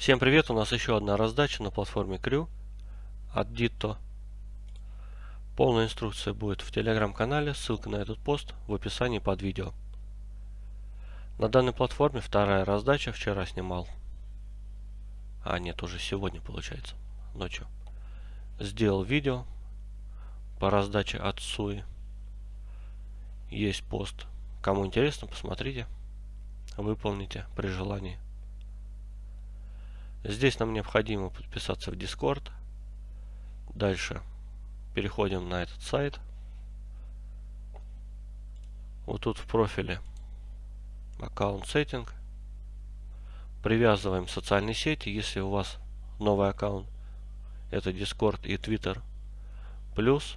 Всем привет! У нас еще одна раздача на платформе Crew от Ditto. Полная инструкция будет в телеграм-канале, ссылка на этот пост в описании под видео. На данной платформе вторая раздача, вчера снимал. А нет, уже сегодня получается, ночью. Сделал видео по раздаче от Суи. Есть пост. Кому интересно, посмотрите, выполните при желании. Здесь нам необходимо подписаться в Discord. Дальше переходим на этот сайт. Вот тут в профиле аккаунт сеттинг. Привязываем социальные сети, если у вас новый аккаунт. Это Discord и Twitter. Плюс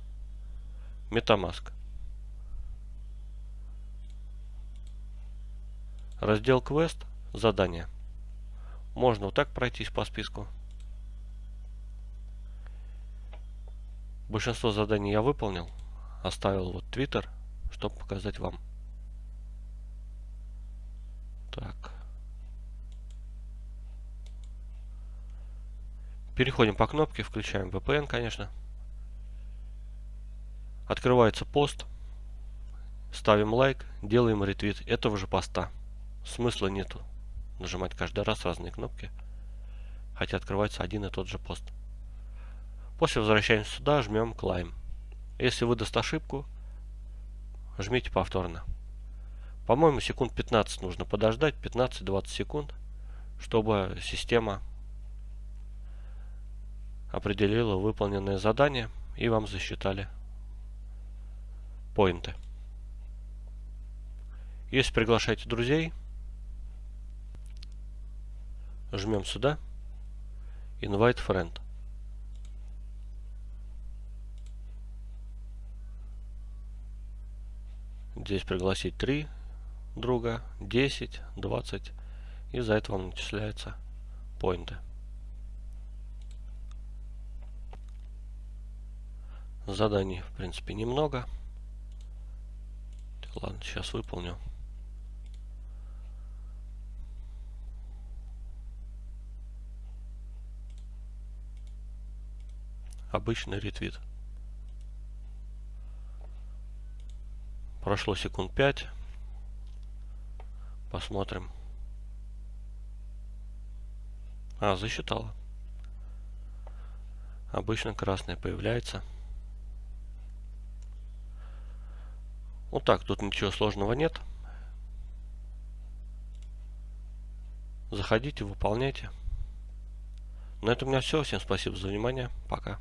MetaMask. Раздел квест. Задание. Можно вот так пройтись по списку. Большинство заданий я выполнил. Оставил вот Twitter, чтобы показать вам. Так. Переходим по кнопке, включаем VPN, конечно. Открывается пост. Ставим лайк, делаем ретвит этого же поста. Смысла нету нажимать каждый раз разные кнопки, хотя открывается один и тот же пост. После возвращаемся сюда, жмем Climb. Если выдаст ошибку, жмите повторно. По-моему, секунд 15 нужно подождать, 15-20 секунд, чтобы система определила выполненное задание и вам засчитали поинты. Если приглашаете друзей, жмем сюда. Invite friend. Здесь пригласить 3 друга 10 20 и за это вам начисляются поинты. Заданий в принципе немного. Ладно сейчас выполню обычный ретвит. Прошло секунд 5. Посмотрим. А, засчитала. Обычно красное появляется. Вот так, тут ничего сложного нет. Заходите, выполняйте. На этом у меня все. Всем спасибо за внимание. Пока.